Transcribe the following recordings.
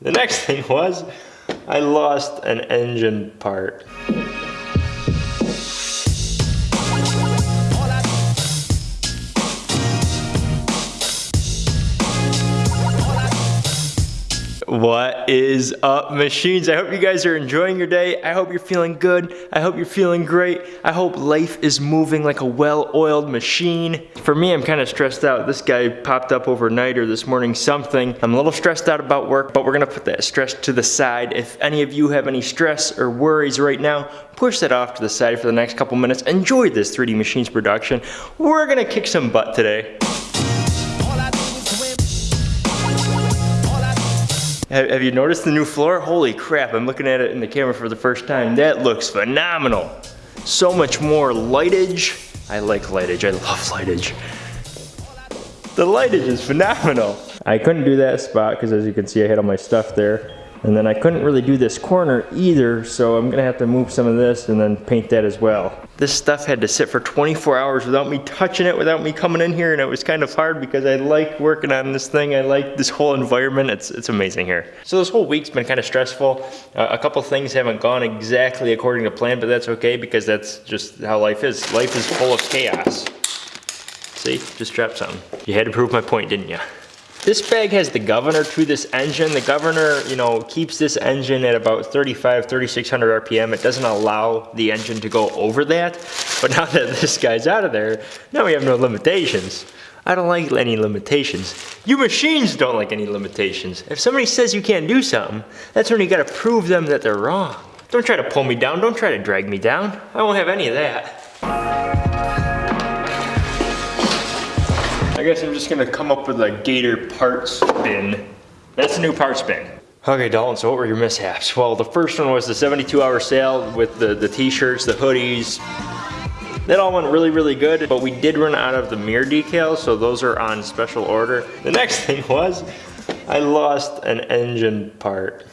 The next thing was, I lost an engine part. What is up, machines? I hope you guys are enjoying your day. I hope you're feeling good. I hope you're feeling great. I hope life is moving like a well-oiled machine. For me, I'm kind of stressed out. This guy popped up overnight or this morning something. I'm a little stressed out about work, but we're gonna put that stress to the side. If any of you have any stress or worries right now, push that off to the side for the next couple minutes. Enjoy this 3D Machines production. We're gonna kick some butt today. Have you noticed the new floor? Holy crap, I'm looking at it in the camera for the first time. That looks phenomenal. So much more lightage. I like lightage, I love lightage. The lightage is phenomenal. I couldn't do that spot because as you can see I had all my stuff there. And then I couldn't really do this corner either, so I'm gonna have to move some of this and then paint that as well. This stuff had to sit for 24 hours without me touching it, without me coming in here, and it was kind of hard because I like working on this thing. I like this whole environment. It's, it's amazing here. So this whole week's been kind of stressful. Uh, a couple things haven't gone exactly according to plan, but that's okay because that's just how life is. Life is full of chaos. See, just dropped something. You had to prove my point, didn't you? This bag has the governor to this engine. The governor, you know, keeps this engine at about 35, 3600 RPM. It doesn't allow the engine to go over that. But now that this guy's out of there, now we have no limitations. I don't like any limitations. You machines don't like any limitations. If somebody says you can't do something, that's when you gotta prove them that they're wrong. Don't try to pull me down, don't try to drag me down. I won't have any of that. Guess I'm just gonna come up with a Gator parts bin. That's a new parts bin. Okay, Dalton, so what were your mishaps? Well, the first one was the 72 hour sale with the, the t-shirts, the hoodies. That all went really, really good, but we did run out of the mirror decals, so those are on special order. The next thing was, I lost an engine part.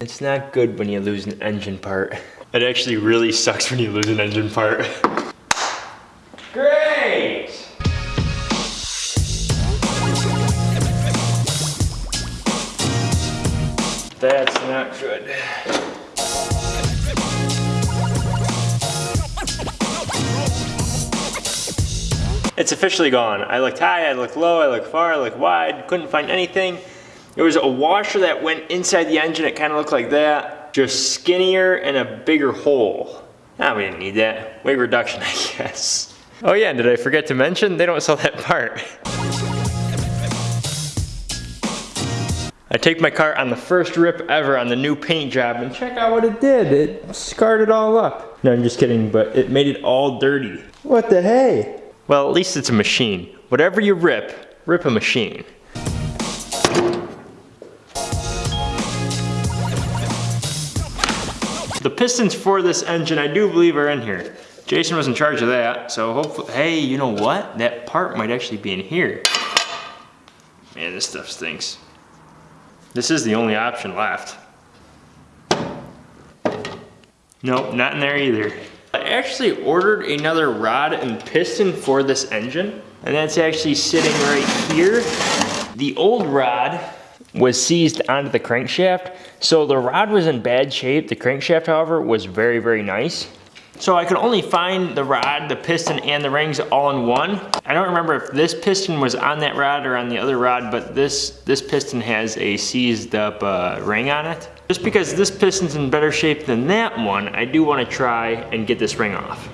It's not good when you lose an engine part. It actually really sucks when you lose an engine part. That's not good. It's officially gone. I looked high, I looked low, I looked far, I looked wide, couldn't find anything. There was a washer that went inside the engine, it kind of looked like that. Just skinnier and a bigger hole. Ah, we didn't need that. Weight reduction, I guess. Oh yeah, did I forget to mention? They don't sell that part. I take my car on the first rip ever on the new paint job and check out what it did. It scarred it all up. No, I'm just kidding, but it made it all dirty. What the hey? Well, at least it's a machine. Whatever you rip, rip a machine. The pistons for this engine, I do believe are in here. Jason was in charge of that, so hopefully, hey, you know what? That part might actually be in here. Man, this stuff stinks. This is the only option left. Nope, not in there either. I actually ordered another rod and piston for this engine, and that's actually sitting right here. The old rod was seized onto the crankshaft, so the rod was in bad shape. The crankshaft, however, was very, very nice. So I could only find the rod, the piston, and the rings all in one. I don't remember if this piston was on that rod or on the other rod, but this, this piston has a seized up uh, ring on it. Just because this piston's in better shape than that one, I do want to try and get this ring off.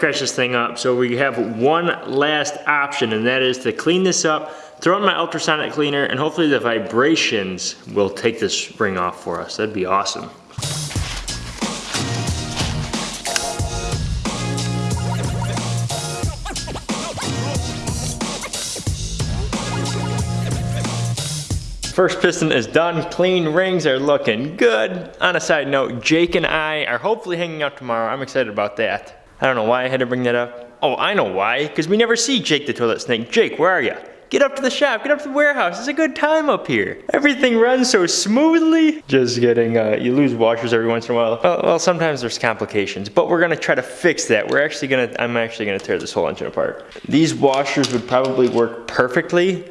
Scratch this thing up, so we have one last option, and that is to clean this up, throw in my ultrasonic cleaner, and hopefully the vibrations will take this ring off for us. That'd be awesome. First piston is done, clean rings are looking good. On a side note, Jake and I are hopefully hanging out tomorrow. I'm excited about that. I don't know why I had to bring that up. Oh, I know why, because we never see Jake the toilet snake. Jake, where are you? Get up to the shop, get up to the warehouse. It's a good time up here. Everything runs so smoothly. Just getting, uh, you lose washers every once in a while. Well, well, sometimes there's complications, but we're gonna try to fix that. We're actually gonna, I'm actually gonna tear this whole engine apart. These washers would probably work perfectly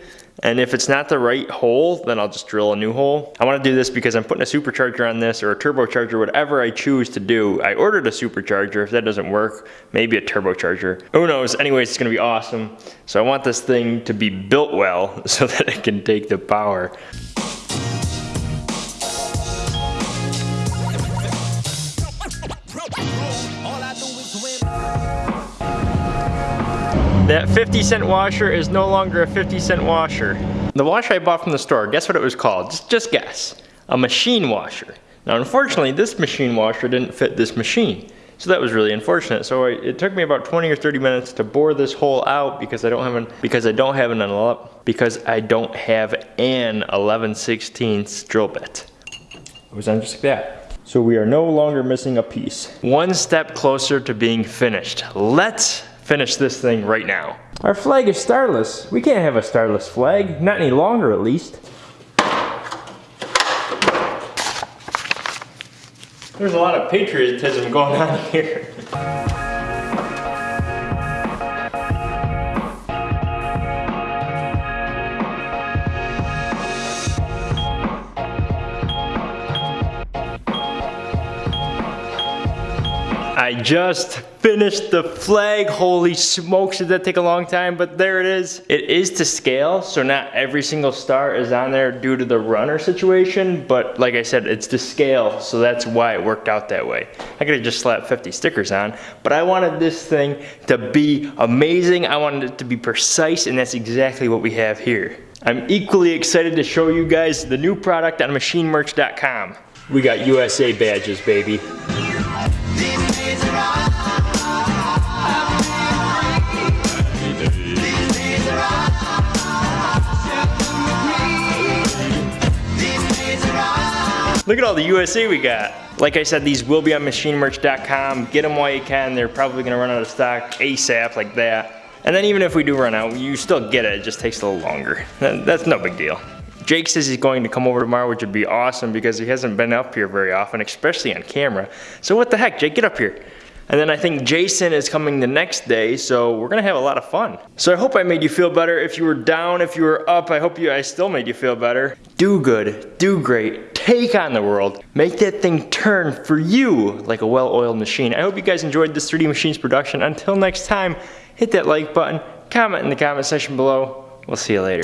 and if it's not the right hole, then I'll just drill a new hole. I wanna do this because I'm putting a supercharger on this or a turbocharger, whatever I choose to do. I ordered a supercharger. If that doesn't work, maybe a turbocharger. Who knows? Anyways, it's gonna be awesome. So I want this thing to be built well so that it can take the power. That 50 cent washer is no longer a 50 cent washer. The washer I bought from the store, guess what it was called? Just, just guess. A machine washer. Now unfortunately, this machine washer didn't fit this machine. So that was really unfortunate. So I, it took me about 20 or 30 minutes to bore this hole out because I don't have an because I don't have an because I don't have an 11 16 drill bit. It was on just like that. So we are no longer missing a piece. One step closer to being finished. Let's finish this thing right now. Our flag is starless. We can't have a starless flag, not any longer at least. There's a lot of patriotism going on here. I just finished the flag. Holy smokes, did that take a long time, but there it is. It is to scale, so not every single star is on there due to the runner situation, but like I said, it's to scale, so that's why it worked out that way. I could have just slapped 50 stickers on, but I wanted this thing to be amazing. I wanted it to be precise, and that's exactly what we have here. I'm equally excited to show you guys the new product on machinemerch.com. We got USA badges, baby. Look at all the USA we got. Like I said, these will be on machinemerch.com. Get them while you can. They're probably gonna run out of stock ASAP like that. And then even if we do run out, you still get it. It just takes a little longer. That's no big deal. Jake says he's going to come over tomorrow, which would be awesome because he hasn't been up here very often, especially on camera. So what the heck, Jake, get up here. And then I think Jason is coming the next day, so we're gonna have a lot of fun. So I hope I made you feel better. If you were down, if you were up, I hope you I still made you feel better. Do good, do great, take on the world, make that thing turn for you like a well-oiled machine. I hope you guys enjoyed this 3D Machines production. Until next time, hit that like button, comment in the comment section below. We'll see you later.